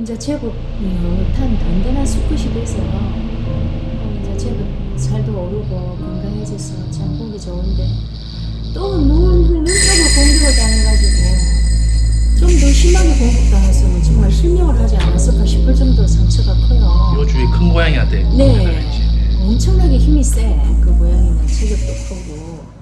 이제 제법 여탄 든든한 수컷이 돼서 어, 이제 제법 살도 오르고 건강해져서 참 보기 좋은데 또 눈, 눈썹을 공격을 당해가지고 좀 더 심하게 공격당했으면 정말 실명을 하지 않았을까 싶을 정도로 상처가 커요. 요 주위 큰 고양이한테 네. 엄청나게 힘이 세. 그 고양이는 체격도 크고.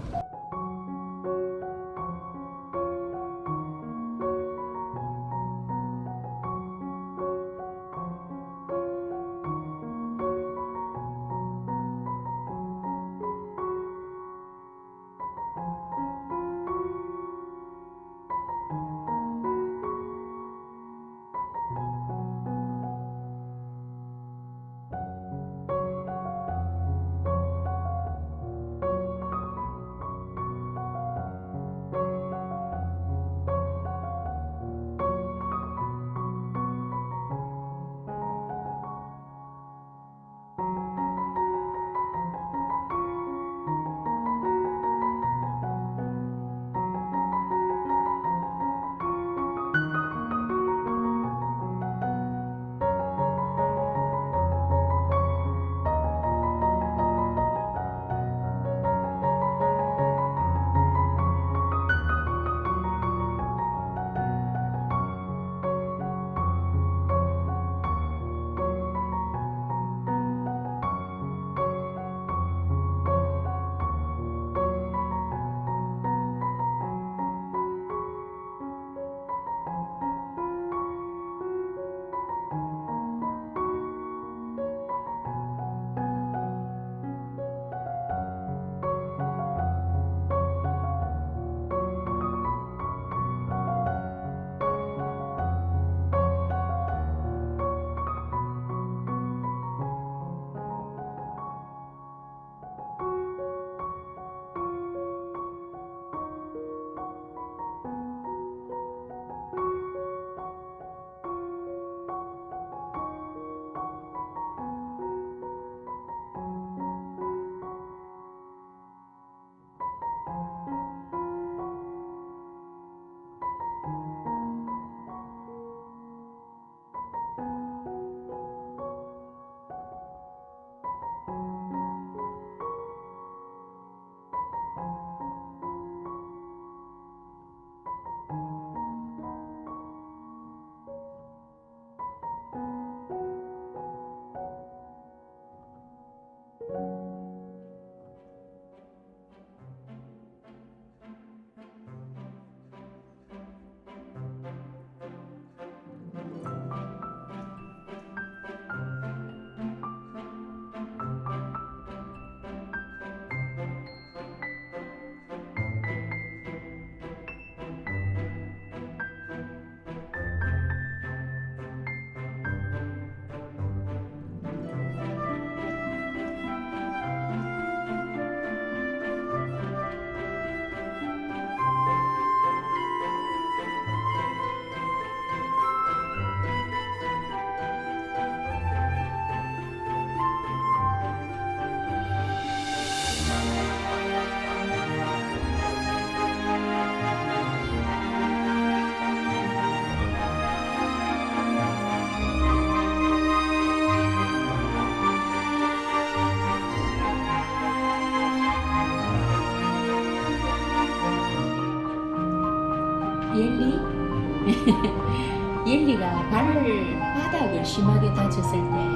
심하게 다쳤을 때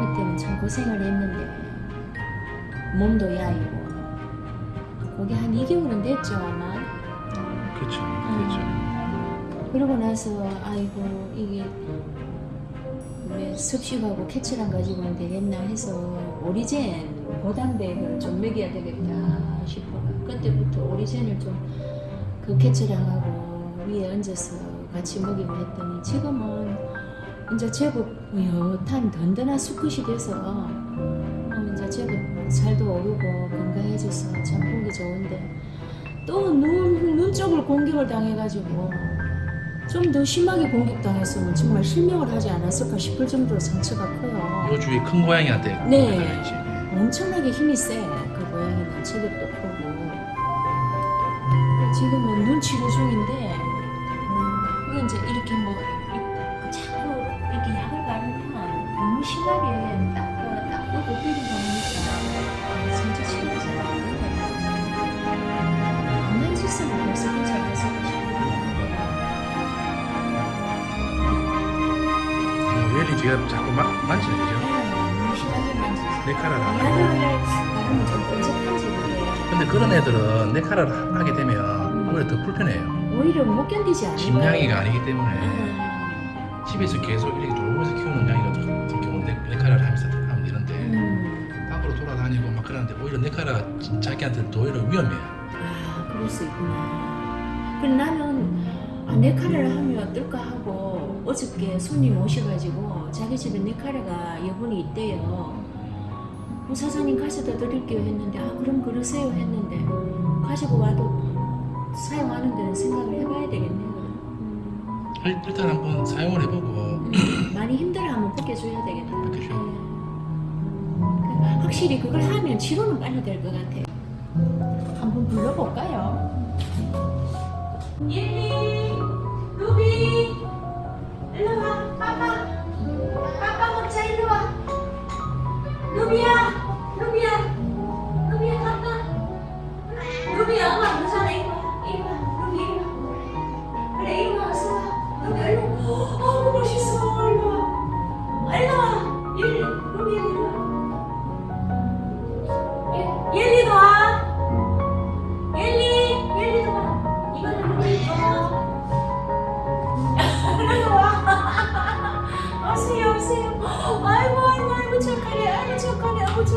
그때는 참 고생을 했는데 몸도 야이고 거기 한 2개월은 됐죠 아마 그렇죠. 음. 그렇죠. 그러고 나서 아이고 이게 왜 습식하고 캐치랑 가지고 는 되겠나 해서 오리젠 고단백을 좀 먹여야 되겠다 싶어 그때부터 오리젠을 좀 그 캐치랑하고 위에 얹어서 같이 먹이고 했더니 지금은 이제 제법 여탄 든든한 수컷이 돼서 어, 이제 제법 살도 오르고 건강해져서 참 보기 좋은데 또 눈, 눈 쪽으로 공격을 당해가지고 좀 더 심하게 공격당했으면 정말 실명을 하지 않았을까 싶을 정도로 상처가 커요. 요 주위 큰 고양이한테 네. 그랬지. 엄청나게 힘이 세. 그 고양이는 체격도 크고. 제가 자꾸 마, 만지는 거죠? 너무 심하게 만지지. 내 카라를 나는 나는 좀 끔찍하지 그게. 근데 그런 애들은 내 카라를 하게 되면 오히려 더 불편해요 오히려 못 견디지 않아요. 집냥이가 아니기 때문에 음. 집에서 계속 이렇게 돌보면서 키우는 양이 같은 경우는 내, 내 카라를 하면서 하면 되는데 음. 밖으로 돌아다니고 막 그러는데 오히려 내 카라가 자기한테는 더 오히려 위험해요 아, 그럴 수 있구나. 그 나는 아, 네카레를 하면 어떨까 하고 어저께 손님 오셔가지고 자기 집에 네카레가 여분이 있대요. 어, 사장님 가져다 드릴게요 했는데 아 그럼 그러세요 했는데 가지고 와도 사용하는 데는 생각을 해봐야 되겠네요. 음, 일- 일단 한번 사용을 해보고 음, 많이 힘들어하면 벗겨줘야 되겠네요. 벗겨줘요. 네. 그 확실히 그걸 하면 치료는 빨리 될 것 같아요. 한번 불러볼까요? Ruby, dalawa, papa, papa magsayo dalawa. 아이고, 아이고, 아이고, 착